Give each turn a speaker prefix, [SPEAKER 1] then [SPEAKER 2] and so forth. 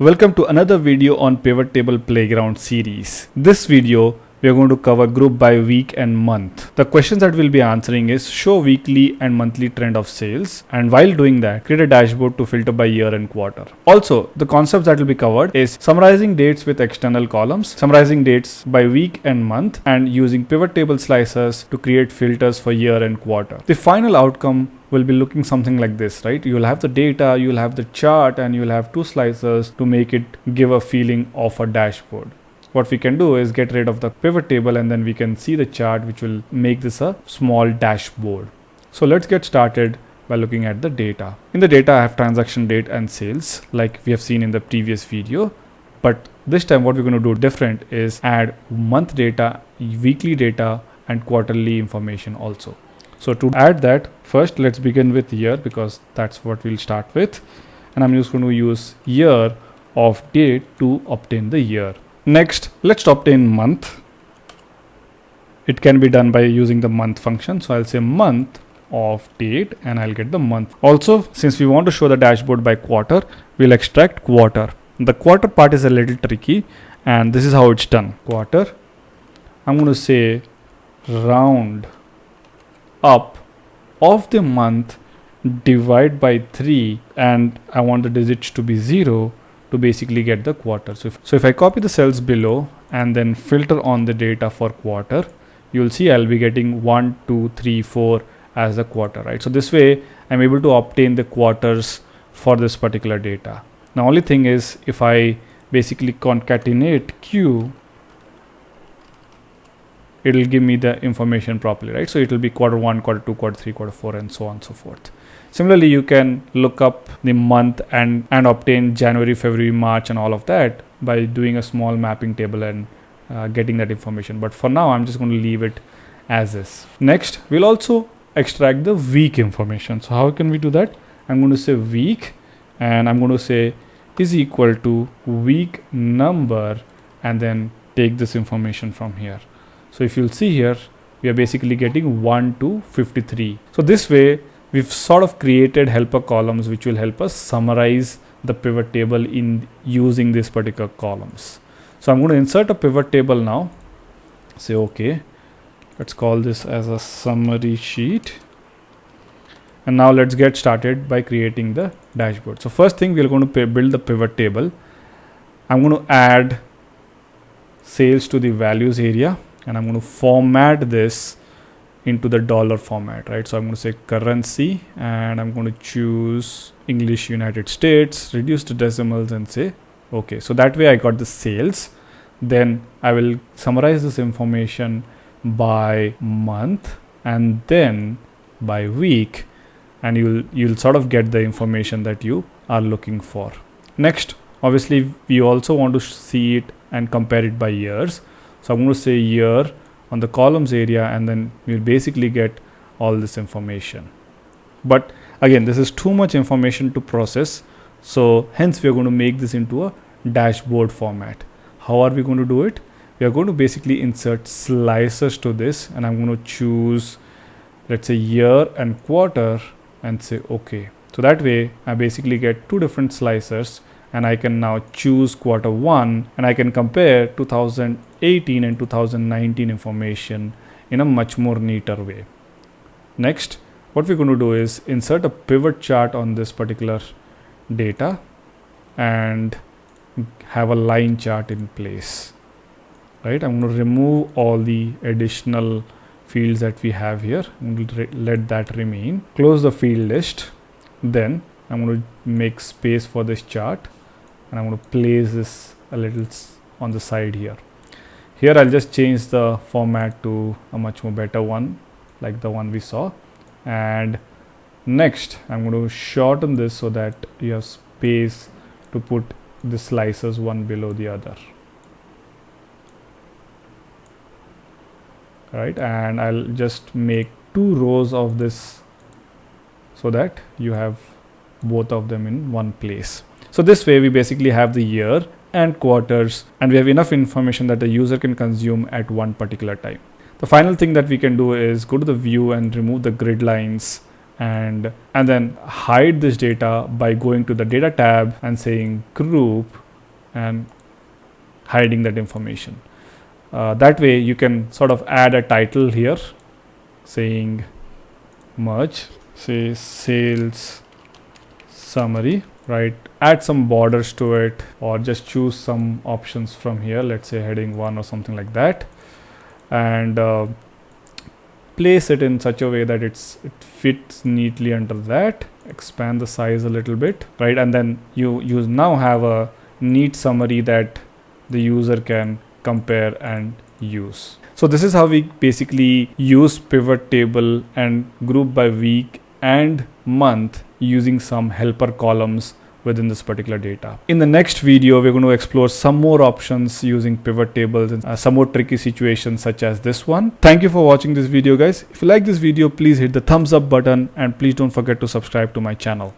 [SPEAKER 1] Welcome to another video on Pivot Table Playground series. This video we are going to cover group by week and month. The questions that we'll be answering is show weekly and monthly trend of sales and while doing that create a dashboard to filter by year and quarter. Also the concepts that will be covered is summarizing dates with external columns, summarizing dates by week and month and using pivot table slicers to create filters for year and quarter. The final outcome will be looking something like this, right? You'll have the data, you'll have the chart, and you'll have two slicers to make it give a feeling of a dashboard. What we can do is get rid of the pivot table and then we can see the chart which will make this a small dashboard. So let's get started by looking at the data. In the data, I have transaction date and sales like we have seen in the previous video. But this time what we're going to do different is add month data, weekly data and quarterly information also. So to add that first let's begin with year because that's what we'll start with and I'm just going to use year of date to obtain the year. Next let's obtain month. It can be done by using the month function. So I'll say month of date and I'll get the month. Also since we want to show the dashboard by quarter we'll extract quarter. The quarter part is a little tricky and this is how it's done. Quarter I'm going to say round up of the month divide by 3 and I want the digits to be 0 to basically get the quarter. So if, so if I copy the cells below and then filter on the data for quarter, you'll see I'll be getting 1, 2, 3, 4 as the quarter, right? So this way I'm able to obtain the quarters for this particular data. Now only thing is if I basically concatenate Q it will give me the information properly, right? So it will be quarter one, quarter two, quarter three, quarter four, and so on and so forth. Similarly, you can look up the month and, and obtain January, February, March, and all of that by doing a small mapping table and uh, getting that information. But for now, I'm just going to leave it as is. Next, we'll also extract the week information. So how can we do that? I'm going to say week and I'm going to say is equal to week number and then take this information from here. So if you'll see here, we are basically getting 1 to 53. So this way, we've sort of created helper columns which will help us summarize the pivot table in using these particular columns. So I'm going to insert a pivot table now. Say okay. Let's call this as a summary sheet. And now let's get started by creating the dashboard. So first thing we're going to build the pivot table. I'm going to add sales to the values area and I'm going to format this into the dollar format, right? So I'm going to say currency and I'm going to choose English United States, reduce the decimals and say, okay. So that way I got the sales. Then I will summarize this information by month and then by week and you'll you'll sort of get the information that you are looking for. Next, obviously we also want to see it and compare it by years. So I'm going to say year on the columns area and then we'll basically get all this information. But again, this is too much information to process. So hence we are going to make this into a dashboard format. How are we going to do it? We are going to basically insert slicers to this and I'm going to choose let's say year and quarter and say okay. So that way I basically get two different slicers and I can now choose quarter one and I can compare 2018 and 2019 information in a much more neater way. Next, what we're going to do is insert a pivot chart on this particular data and have a line chart in place. Right, I'm going to remove all the additional fields that we have here and let that remain. Close the field list. Then I'm going to make space for this chart and I'm going to place this a little on the side here. Here I'll just change the format to a much more better one like the one we saw and next I'm going to shorten this so that you have space to put the slicers one below the other. Right and I'll just make two rows of this so that you have both of them in one place. So this way we basically have the year and quarters and we have enough information that the user can consume at one particular time. The final thing that we can do is go to the view and remove the grid lines and and then hide this data by going to the data tab and saying group and hiding that information uh, that way you can sort of add a title here saying merge say sales summary right? Add some borders to it or just choose some options from here let's say heading 1 or something like that. And uh, place it in such a way that it's it fits neatly under that. Expand the size a little bit right? And then you you now have a neat summary that the user can compare and use. So this is how we basically use pivot table and group by week and month using some helper columns within this particular data. In the next video, we're going to explore some more options using pivot tables and uh, some more tricky situations such as this one. Thank you for watching this video guys. If you like this video, please hit the thumbs up button and please don't forget to subscribe to my channel.